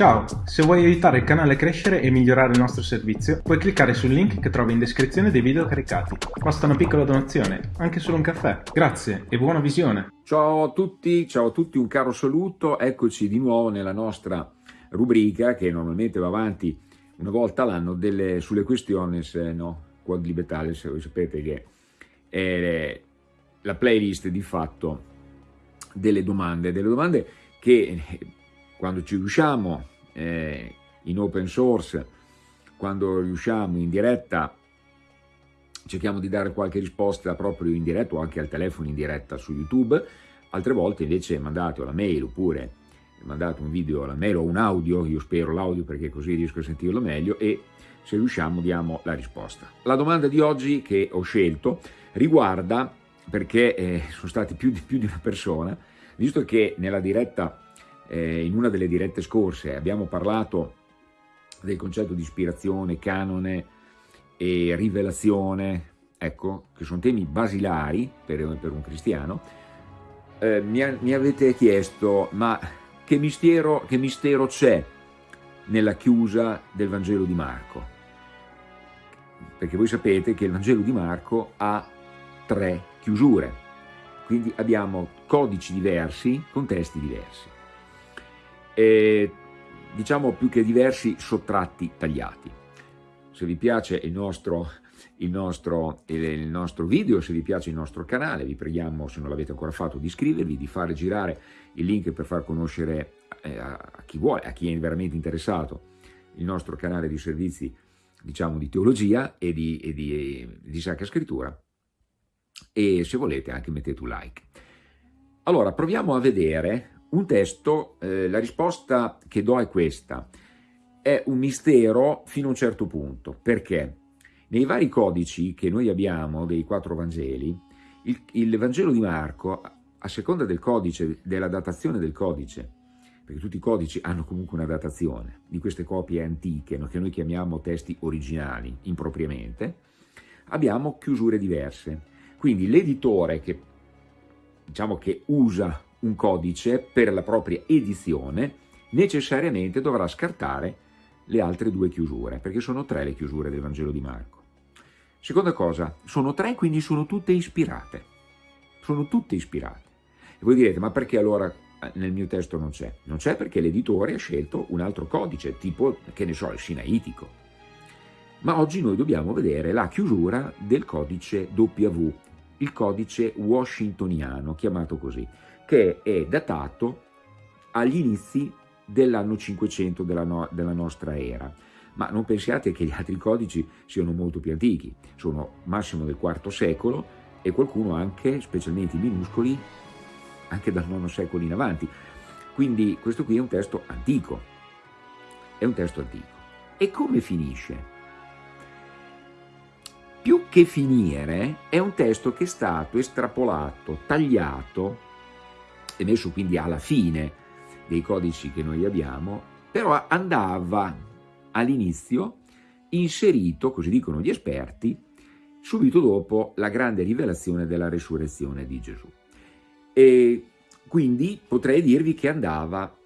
Ciao, se vuoi aiutare il canale a crescere e migliorare il nostro servizio, puoi cliccare sul link che trovi in descrizione dei video caricati. Basta una piccola donazione, anche solo un caffè. Grazie e buona visione! Ciao a tutti, ciao a tutti, un caro saluto, eccoci di nuovo nella nostra rubrica che normalmente va avanti una volta all'anno sulle questioni no, quod libertales, voi sapete che è la playlist di fatto delle domande, delle domande che quando ci riusciamo eh, in open source, quando riusciamo in diretta, cerchiamo di dare qualche risposta proprio in diretta o anche al telefono in diretta su YouTube, altre volte invece mandate la mail oppure mandate un video alla mail o un audio, io spero l'audio perché così riesco a sentirlo meglio e se riusciamo diamo la risposta. La domanda di oggi che ho scelto riguarda, perché eh, sono stati più di, più di una persona, visto che nella diretta eh, in una delle dirette scorse abbiamo parlato del concetto di ispirazione, canone e rivelazione, ecco, che sono temi basilari per, per un cristiano, eh, mi, mi, avete chiesto, ma che mistero, c'è nella chiusa del Vangelo di Marco? Perché voi sapete che il Vangelo di Marco ha tre chiusure, quindi abbiamo codici diversi con testi diversi e, diciamo più che diversi, sottratti, tagliati. Se vi piace il nostro, il, nostro, il nostro video, se vi piace il nostro canale, vi preghiamo, se non l'avete ancora fatto, di iscrivervi, di fare girare il link per far conoscere eh, a chi vuole, a chi è veramente interessato, il nostro canale di servizi diciamo di teologia e di, e di, di Sacra Scrittura e se volete anche mettete un like. Allora proviamo a vedere un testo, eh, la risposta che do è questa, è un mistero fino a un certo punto, perché? Nei vari codici che noi abbiamo dei quattro Vangeli, il, il Vangelo di Marco, a seconda del codice, della datazione del codice, perché tutti i codici hanno comunque una datazione, di queste copie antiche, no, che noi chiamiamo testi originali, impropriamente, abbiamo chiusure diverse. Quindi l'editore che, diciamo che usa un codice per la propria edizione, necessariamente dovrà scartare le altre due chiusure, perché sono tre le chiusure del Vangelo di Marco. Seconda cosa, sono tre, quindi sono tutte ispirate. Sono tutte ispirate. E voi direte, ma perché allora eh, nel mio testo non c'è? Non c'è perché l'editore ha scelto un altro codice, tipo, che ne so, il sinaitico. Ma oggi noi dobbiamo vedere la chiusura del codice W, il codice washingtoniano, chiamato così che è datato agli inizi dell'anno 500 della, no della nostra era. Ma non pensiate che gli altri codici siano molto più antichi, sono massimo del IV secolo e qualcuno anche, specialmente i minuscoli, anche dal IX secolo in avanti. Quindi questo qui è un testo antico, è un testo antico. E come finisce? Più che finire, è un testo che è stato estrapolato, tagliato, e messo quindi alla fine dei codici che noi abbiamo, però andava all'inizio inserito, così dicono gli esperti, subito dopo la grande rivelazione della resurrezione di Gesù. E quindi potrei dirvi che andava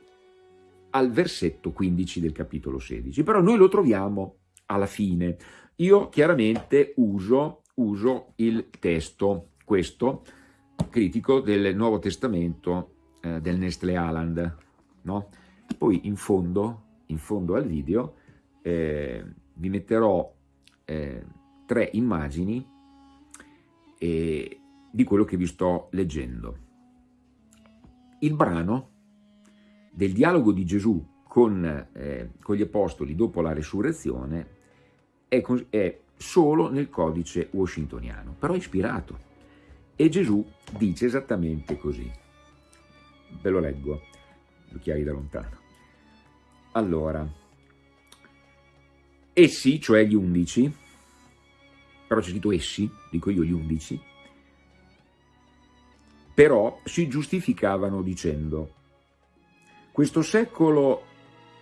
al versetto 15 del capitolo 16, però noi lo troviamo alla fine. Io chiaramente uso, uso il testo, questo, critico del Nuovo Testamento eh, del Nestle Aland. No? Poi in fondo, in fondo al video eh, vi metterò eh, tre immagini eh, di quello che vi sto leggendo. Il brano del dialogo di Gesù con, eh, con gli apostoli dopo la resurrezione è, è solo nel codice washingtoniano, però è ispirato e Gesù dice esattamente così. Ve lo leggo, occhiali da lontano. Allora, essi, cioè gli undici, però c'è scritto essi, dico io gli undici, però si giustificavano dicendo questo secolo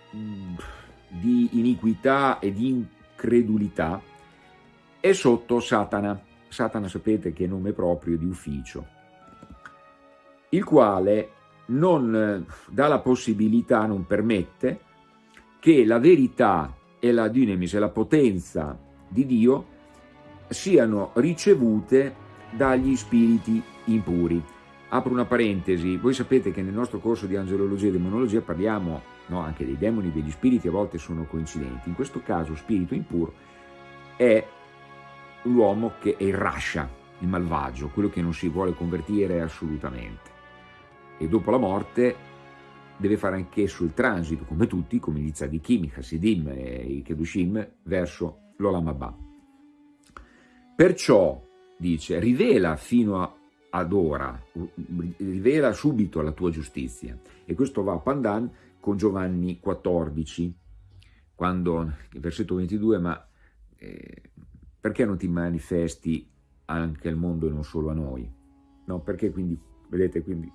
di iniquità e di incredulità è sotto Satana Satana sapete che è nome proprio di ufficio, il quale non dà la possibilità, non permette che la verità e la dynamis e la potenza di Dio siano ricevute dagli spiriti impuri. Apro una parentesi, voi sapete che nel nostro corso di angelologia e demonologia parliamo no, anche dei demoni, degli spiriti, a volte sono coincidenti. In questo caso spirito impuro è l'uomo che è il rascia, il malvagio, quello che non si vuole convertire assolutamente. E dopo la morte deve fare anch'esso il transito, come tutti, come gli tzadikim, i Hasidim e i Kedushim, verso l'Olam Abba. Perciò, dice, rivela fino ad ora, rivela subito la tua giustizia. E questo va a Pandan con Giovanni 14, quando, versetto 22, ma eh, perché non ti manifesti anche al mondo e non solo a noi? No, perché quindi, vedete, quindi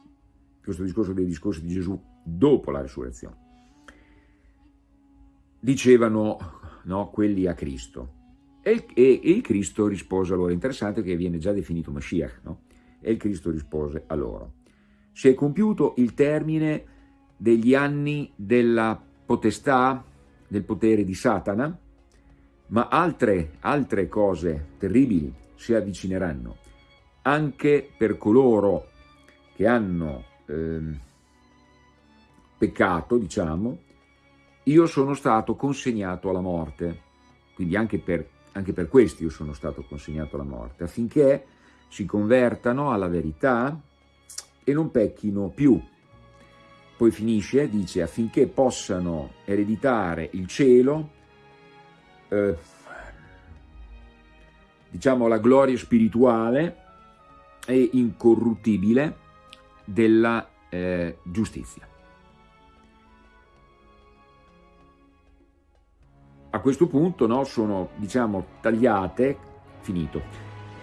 questo discorso dei discorsi di Gesù dopo la risurrezione. Dicevano no, quelli a Cristo. E il, e, e il, Cristo rispose a loro, interessante che viene già definito Mashiach, no? E il Cristo rispose a loro. Si è compiuto il termine degli anni della potestà, del potere di Satana, ma altre, altre cose terribili si avvicineranno anche per coloro che hanno eh, peccato, diciamo, io sono stato consegnato alla morte, quindi anche per, anche per questi io sono stato consegnato alla morte, affinché si convertano alla verità e non pecchino più. Poi finisce, dice, affinché possano ereditare il cielo, eh, diciamo la gloria spirituale e incorruttibile della eh, giustizia. A questo punto no, sono diciamo, tagliate, finito,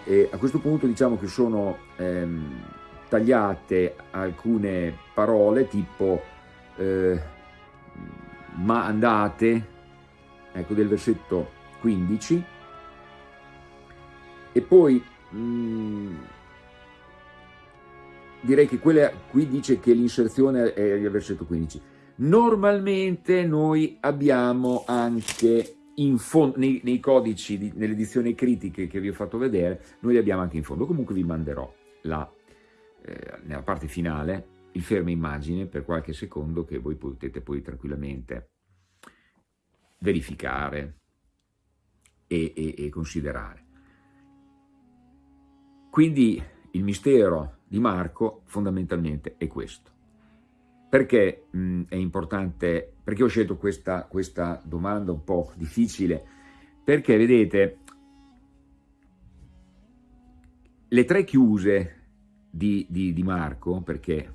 e a questo punto diciamo che sono ehm, tagliate alcune parole tipo eh, ma andate, ecco del versetto 15, e poi mh, mm, direi che quella, qui dice che l'inserzione è il versetto 15. Normalmente noi abbiamo anche in fondo, nei, nei codici, di, nelle edizioni critiche che vi ho fatto vedere, noi li abbiamo anche in fondo. Comunque vi manderò la, eh, nella parte finale il fermo immagine per qualche secondo che voi potete poi tranquillamente verificare e, e, e considerare. Quindi il mistero di Marco fondamentalmente è questo. Perché mh, è importante, perché ho scelto questa, questa domanda un po' difficile? Perché vedete, le tre chiuse di, di, di Marco, perché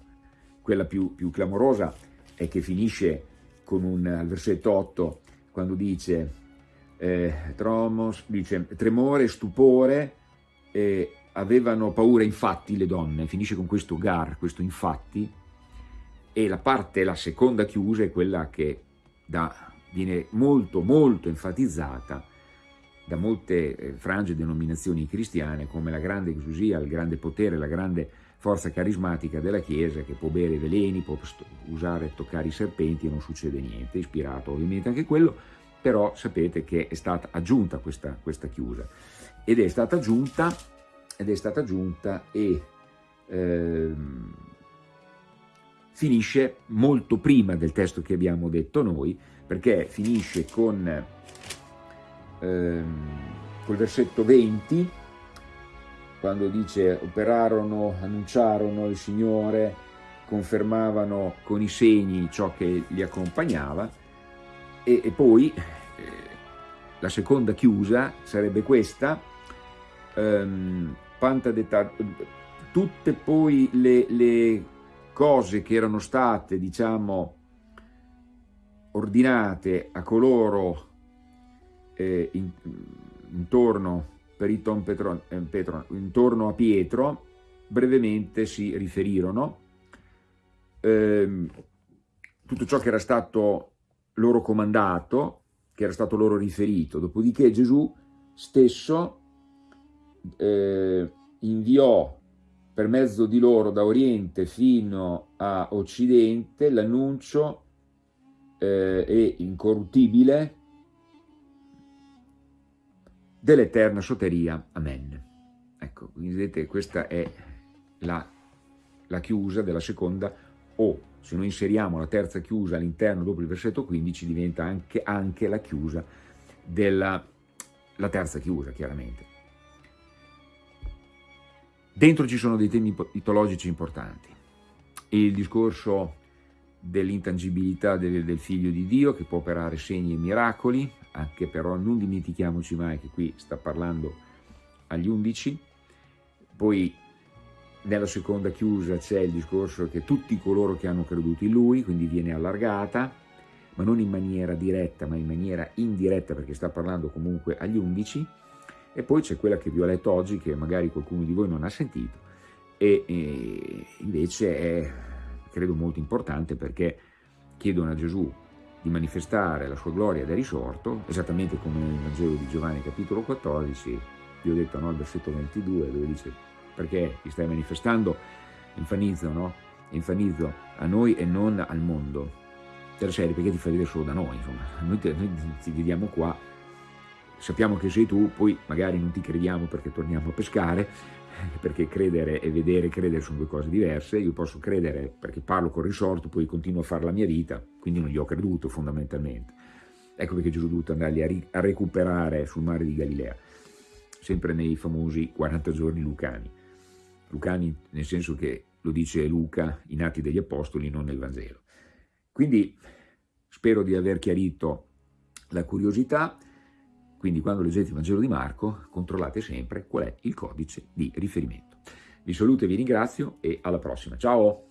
quella più, più, clamorosa è che finisce con un, al versetto 8, quando dice, eh, tromos, dice tremore, stupore, eh, avevano paura infatti le donne, finisce con questo gar, questo infatti, e la parte, la seconda chiusa è quella che da, viene molto molto enfatizzata da molte eh, frange denominazioni cristiane come la grande exusia, il grande potere, la grande forza carismatica della Chiesa che può bere veleni, può usare e toccare i serpenti e non succede niente, ispirato ovviamente anche quello, però sapete che è stata aggiunta questa, questa chiusa. Ed è stata aggiunta ed è stata aggiunta e ehm, finisce molto prima del testo che abbiamo detto noi, perché finisce con ehm, col versetto 20, quando dice operarono, annunciarono il Signore, confermavano con i segni ciò che li accompagnava, e, e poi eh, la seconda chiusa sarebbe questa, ehm, tutte poi le, le cose che erano state, diciamo, ordinate a coloro eh, in, intorno, per il Tom Petron, eh, Petron, intorno a Pietro, brevemente si riferirono. Eh, tutto ciò che era stato loro comandato, che era stato loro riferito. Dopodiché Gesù stesso eh, inviò per mezzo di loro da Oriente fino a Occidente l'annuncio eh, e incorruttibile dell'eterna soteria. Amen. Ecco, quindi vedete, questa è la, la chiusa della seconda o se noi inseriamo la terza chiusa all'interno dopo il versetto 15 diventa anche, anche la chiusa della la terza chiusa chiaramente. Dentro ci sono dei temi mitologici importanti. Il discorso dell'intangibilità del, del, figlio di Dio che può operare segni e miracoli, anche però non dimentichiamoci mai che qui sta parlando agli undici. Poi nella seconda chiusa c'è il discorso che tutti coloro che hanno creduto in lui, quindi viene allargata, ma non in maniera diretta, ma in maniera indiretta, perché sta parlando comunque agli undici, e poi c'è quella che vi ho letto oggi, che magari qualcuno di voi non ha sentito, e, e invece è, credo, molto importante perché chiedono a Gesù di manifestare la sua gloria da risorto, esattamente come nel Vangelo di Giovanni capitolo 14, vi ho detto no, al versetto 22, dove dice perché ti stai manifestando, infanizzo, no? Infanizzo a noi e non al mondo. Della serie perché ti fai vedere solo da noi, insomma, noi, te, noi ti vediamo qua, sappiamo che sei tu, poi magari non ti crediamo perché torniamo a pescare, perché credere e vedere e credere sono due cose diverse, io posso credere perché parlo con risorto, poi continuo a fare la mia vita, quindi non gli ho creduto fondamentalmente. Ecco perché Gesù è dovuto andarli a, a recuperare sul mare di Galilea, sempre nei famosi 40 giorni lucani. Lucani nel senso che lo dice Luca in Atti degli Apostoli, non nel Vangelo. Quindi spero di aver chiarito la curiosità, quindi quando leggete il Vangelo di Marco controllate sempre qual è il codice di riferimento. Vi saluto e vi ringrazio e alla prossima. Ciao!